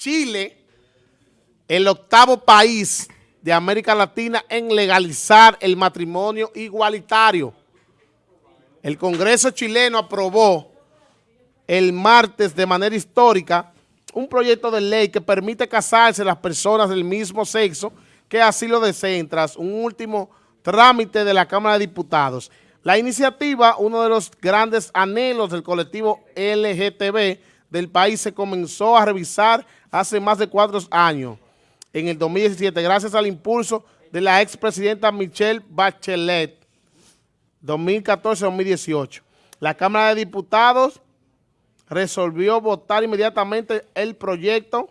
Chile, el octavo país de América Latina en legalizar el matrimonio igualitario. El Congreso chileno aprobó el martes de manera histórica un proyecto de ley que permite casarse las personas del mismo sexo que así lo deseen tras un último trámite de la Cámara de Diputados. La iniciativa, uno de los grandes anhelos del colectivo LGTB del país, se comenzó a revisar hace más de cuatro años, en el 2017, gracias al impulso de la expresidenta Michelle Bachelet, 2014-2018. La Cámara de Diputados resolvió votar inmediatamente el proyecto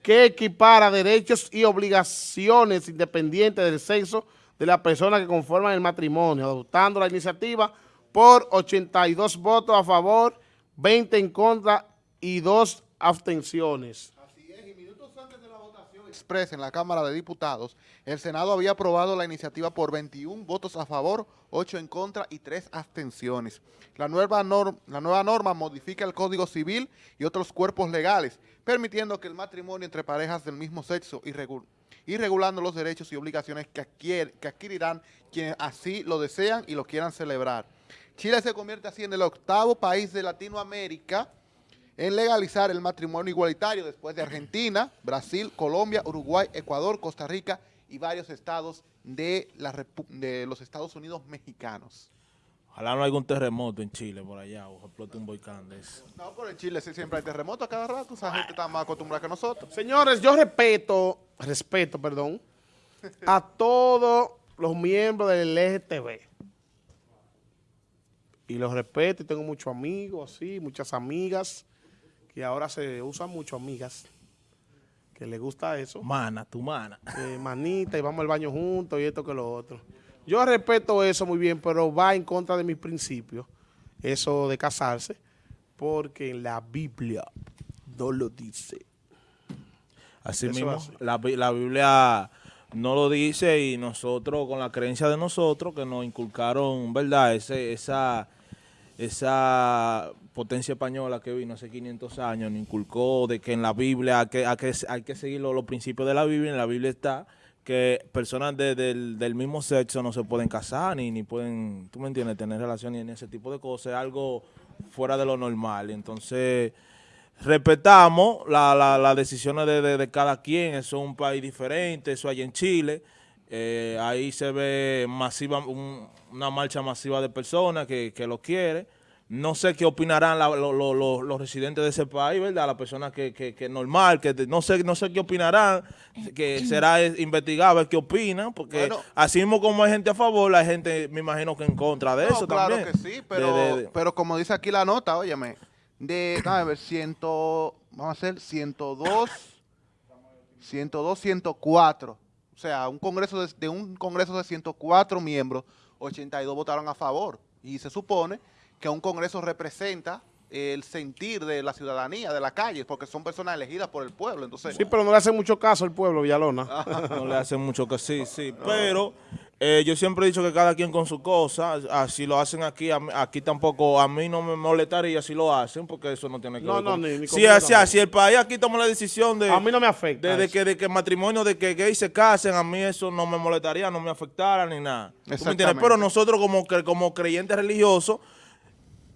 que equipara derechos y obligaciones independientes del sexo de las personas que conforman el matrimonio, adoptando la iniciativa por 82 votos a favor, 20 en contra y 2 abstenciones. Así es, y minutos antes de la votación expresa en la Cámara de Diputados, el Senado había aprobado la iniciativa por 21 votos a favor, 8 en contra y 3 abstenciones. La nueva, la nueva norma modifica el Código Civil y otros cuerpos legales, permitiendo que el matrimonio entre parejas del mismo sexo y, regulando los derechos y obligaciones que adquirirán quienes así lo desean y lo quieran celebrar. Chile se convierte así en el octavo país de Latinoamérica en legalizar el matrimonio igualitario después de Argentina, Brasil, Colombia, Uruguay, Ecuador, Costa Rica y varios estados de, la de los Estados Unidos mexicanos. Ojalá no haya un terremoto en Chile por allá o explote un volcán de eso. No, pero en Chile siempre hay terremotos a cada rato. Esa gente está más acostumbrada que nosotros. Señores, yo respeto, respeto, perdón, a todos los miembros del LGTB. Y los respeto y tengo muchos amigos, sí, muchas amigas, que ahora se usan mucho amigas, que les gusta eso. Mana, tu mana. Eh, manita, y vamos al baño juntos y esto que lo otro. Yo respeto eso muy bien, pero va en contra de mis principios, eso de casarse, porque en la Biblia no lo dice. Así mismo, la, Biblia no lo dice y nosotros, con la creencia de nosotros, que nos inculcaron, ¿verdad? Ese, esa, esa potencia española que vino hace 500 años, inculcó de que en la Biblia hay que, hay que, seguir los, principios de la Biblia, en la Biblia está que personas del, mismo sexo no se pueden casar ni, ni pueden, tú me entiendes, tener relaciones ni ese tipo de cosas, es algo fuera de lo normal. Entonces, respetamos las decisiones de, cada quien, eso es un país diferente, eso hay en Chile, eh, ahí se ve masiva una marcha masiva de personas que, que lo quiere, no sé qué opinarán los residentes de ese país, ¿verdad? Las personas que, que, normal, que no sé no sé qué opinarán, que será investigado ver qué opinan, porque así mismo como hay gente a favor, hay gente, me imagino que en contra de eso claro también. Claro que sí, pero, pero como dice aquí la nota, óyeme, de, a ver, ciento, vamos a hacer 102, 102, 104, o sea, un congreso de, de un congreso de 104 miembros, 82 votaron a favor, y se supone que un Congreso representa el sentir de la ciudadanía, de la calle, porque son personas elegidas por el pueblo. entonces Sí, pero no le hace mucho caso al pueblo, Villalona. no le hace mucho caso, sí, sí. Pero eh, yo siempre he dicho que cada quien con su cosa, así lo hacen aquí, aquí tampoco, a mí no me molestaría si lo hacen, porque eso no tiene que ver con... No, ni, si, si, el país aquí toma la decisión de... A mí no me afecta. De, que, de que matrimonio, de que gays se casen, a mí eso no me molestaría, no me afectara ni nada. Pero nosotros como, como creyentes religiosos,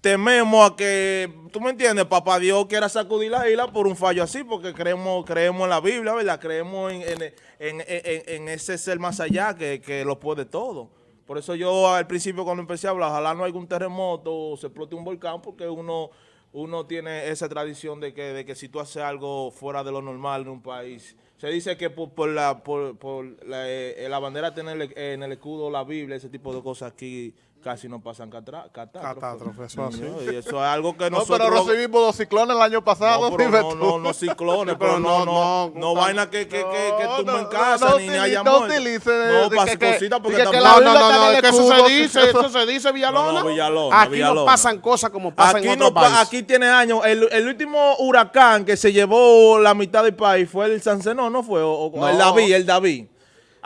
tememos a que, tú me entiendes, papá Dios quiera sacudir la isla por un fallo así, porque creemos creemos en la Biblia, ¿verdad? Creemos en, ese ser más allá que, lo puede todo. Por eso yo al principio cuando empecé a hablar, ojalá no haya un terremoto o se explote un volcán, porque uno uno tiene esa tradición de que, de que si tú haces algo fuera de lo normal en un país, se dice que por, la, por, la, eh, la bandera tener en el escudo la Biblia, ese tipo de cosas aquí casi no pasan catástrofes. eso así. Y eso es algo que nosotros... No, pero recibimos dos ciclones el año pasado. No, no, no, no, ciclones, pero no, no, no, vaina que, que, que, que tumba en casa, ni haya No utilice... No, cositas, porque. No, no, no, que eso se dice, eso se dice, Villalona. No, Villalona, Aquí no pasan cosas como pasan en otros países. Aquí tiene años, el, el último huracán que se llevó la mitad del país fue el Sancenón, ¿no fue? O, el David, el David.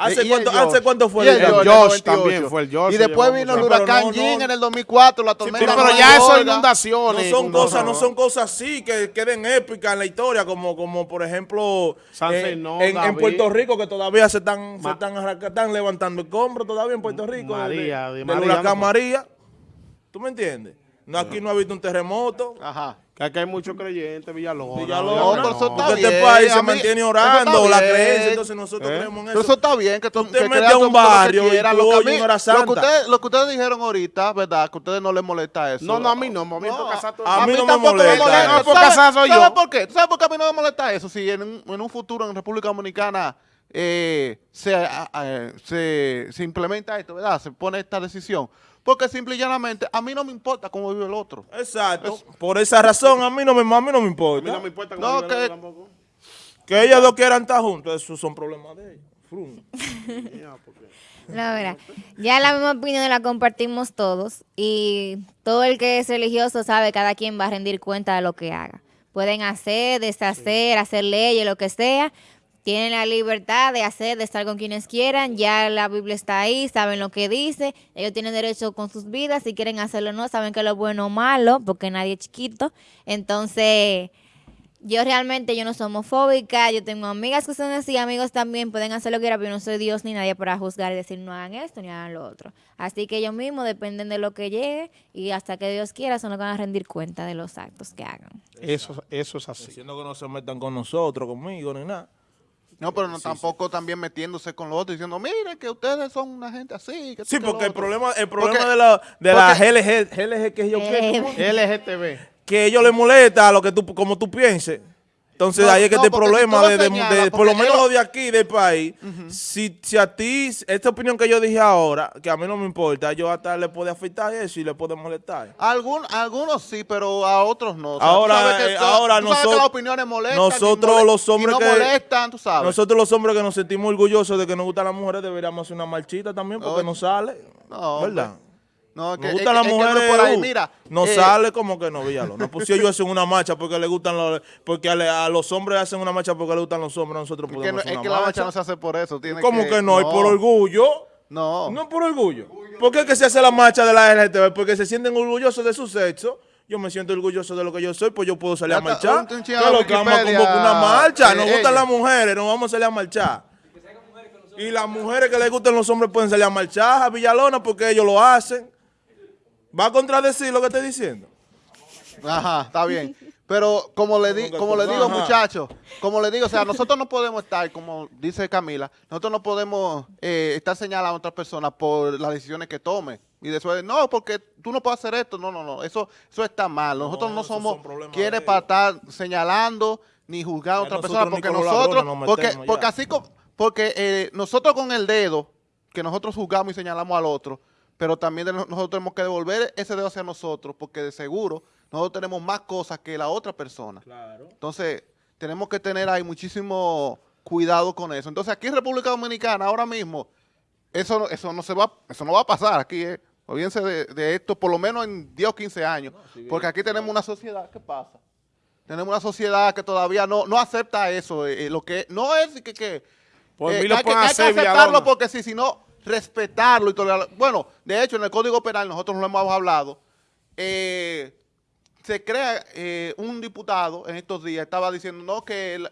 ¿Hace, el cuánto. ¿Hace cuánto fue Y el el El el 98. también fue el George, Y después vino el huracán Pero no, Jean no. en el 2004, la Sí, tormenta. pero ya eso es York. No inundaciones. son no, cosas, no son cosas así que queden épicas en la historia, como, como por ejemplo San eh, en. Puerto Rico, que todavía se están, se están, levantando escombros todavía en Puerto Rico. María, de- de del huracán no. María. ¿Tú me entiendes? No, aquí no ha habido un terremoto. Ajá. Que aquí hay muchos creyentes, Villalona. Villalona, No, eso está porque este bien, país se mantiene orando, la creencia, entonces nosotros ¿Eh? creemos en Pero eso. eso está bien, que, tú, Usted que mete a un que barrio y quiera, tú lo que hora lo que santa. ustedes, lo que ustedes dijeron ahorita, ¿verdad? Que a ustedes no les molesta eso. No, no, a mí no, a mí me toca casar todo el a mí no me tampoco molesta eso. No, por ¿Sabe- casar soy ¿sabe yo. por qué? ¿Tú sabes por qué a mí no me molesta eso? Si en en un futuro en República Dominicana eh, se, a- a- se, se implementa esto, ¿verdad? Se pone esta decisión. Porque simple y llanamente, a mí no me importa cómo vive el otro. Exacto. Por esa razón, a mí no me, a mí no me A mí importa. no me importa No, cómo que- Villalona tampoco. Que ellas dos quieran estar juntos, esos son problemas de ellos. Ya la misma opinión la compartimos todos y todo el que es religioso sabe cada quien va a rendir cuenta de lo que haga. Pueden hacer, deshacer, hacer leyes, lo que sea. Tienen la libertad de hacer, de estar con quienes quieran. Ya la Biblia está ahí, saben lo que dice. Ellos tienen derecho con sus vidas. Si quieren hacerlo o no, saben que lo bueno o malo, porque nadie es chiquito. Entonces, yo realmente yo no soy homofóbica, yo tengo amigas que son así, amigos también pueden hacer lo que quieran, pero yo no soy Dios ni nadie para juzgar y decir no hagan esto ni hagan lo otro. Así que ellos mismos dependen de lo que llegue y hasta que Dios quiera son los que van a rendir cuenta de los actos que hagan. Eso, eso es así. Diciendo que no se metan con nosotros, conmigo, ni nada. No, pero no, tampoco también metiéndose con los otros diciendo, miren que ustedes son una gente así. Que Sí, que porque el otro". problema, el problema Porque- de la, de la GLG, GLG que yo Eh. LGTB. que ellos les molesta a lo que tú, como tú pienses. Entonces No, ahí es que no, si problema de, de- por lo menos lo de aquí del país. si, si a ti, esta opinión que yo dije ahora, que a mí no me importa, yo hasta le puede afectar eso y le puede molestar. Algún, algunos sí, pero a otros no. O sea, Ahora, que eh, ahora tú sabes que nosotros- las opiniones molestan. nosotros los hombres no que- molestan, tú sabes. Nosotros los hombres que nos sentimos orgullosos de que nos gustan las mujeres deberíamos hacer una marchita también porque Oye. nos sale. No, ¿Verdad? No, es que, Nos es gustan que- las es que es mujeres, por ahí. uh, Mira, no eh, sale como que no, Villalón. No pusieron yo hacen una marcha porque le gustan los, porque a, le- a los hombres hacen una marcha porque le gustan los hombres, nosotros Es que, podemos no- hacer es una que la marcha no se hace por eso. Tiene ¿Cómo que, no? ¿Y por orgullo? No. No por orgullo. ¿Por qué es que se hace la marcha de la LGTB? Porque se sienten orgullosos de su sexo. Yo me siento orgulloso de lo que yo soy, pues yo puedo salir a marchar. un- un ¿Qué chingado es lo que vamos a convocar una marcha? eh, Nos gustan ella. las mujeres, nos vamos a salir a marchar. Y las mujeres que les gustan los hombres pueden salir a marchar a Villalona porque ellos lo hacen. ¿Va a contradecir lo que estoy diciendo? Ajá, está bien. Pero como le, di, Como le digo, muchachos, como le digo, o sea, nosotros no podemos estar, como dice Camila, nosotros no podemos eh, estar señalando a otras personas por las decisiones que tome. Y después, no, porque tú no puedes hacer esto. No, no, no, eso, eso está mal. Nosotros no, somos quienes para estar señalando ni juzgar a Ya otra nosotros persona, ni porque nosotros, nos porque, porque así como, porque eh, nosotros con el dedo, que nosotros juzgamos y señalamos al otro, pero también no- nosotros tenemos que devolver ese dedo hacia nosotros, porque de seguro nosotros tenemos más cosas que la otra persona. Claro. Entonces, tenemos que tener ahí muchísimo cuidado con eso. Entonces, aquí en República Dominicana, ahora mismo, eso, no- eso, no, se va, eso no va a pasar aquí, ¿eh? Olvídense de, de esto, por lo menos en 10 o 15 años, porque aquí tenemos una sociedad, ¿qué pasa? Tenemos una sociedad que todavía no, no acepta eso, eh, eh, lo que no es que, que, eh, lo hay, que, hay que aceptarlo porque sí, sino respetarlo y tolerarlo. Bueno, de hecho, en el Código Penal, nosotros lo hemos hablado, eh, se crea eh, un diputado en estos días, estaba diciendo no que,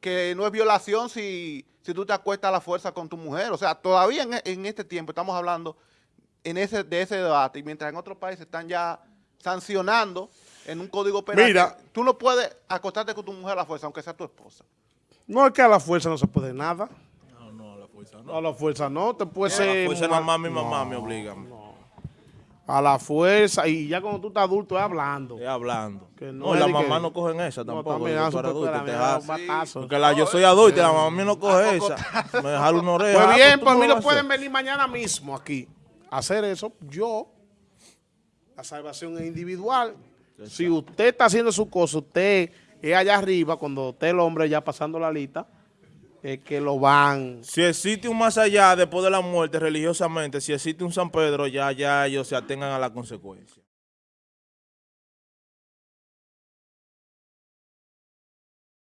que no es violación si, si tú te acuestas a la fuerza con tu mujer. O sea, todavía en, en este tiempo estamos hablando en ese, de ese debate, y mientras en otros países están ya sancionando en un código penal. Mira. Tú no puedes acostarte con tu mujer a la fuerza, aunque sea tu esposa. No es que a la fuerza no se puede nada. No, fuerza a la fuerza no. Te puede A ser. la fuerza más mi mamá No, me obliga. A la fuerza. Y ya cuando tú estás adulto es hablando. Es hablando. Que no la mamá que- no cogen esa tampoco. ah, adulto, te. Porque la, yo soy adulto y la mamá no coge esa. Me dejaron una oreja. Pues Ah, bien, tú pues a no mí lo a pueden venir mañana mismo aquí a hacer eso. Yo, la salvación es individual. Si usted está haciendo su cosa, usted es allá arriba, cuando usted el hombre ya pasando la lista, que lo van... Si existe un más allá después de la muerte religiosamente, si existe un San Pedro, ya, ya ellos se atengan a la consecuencia.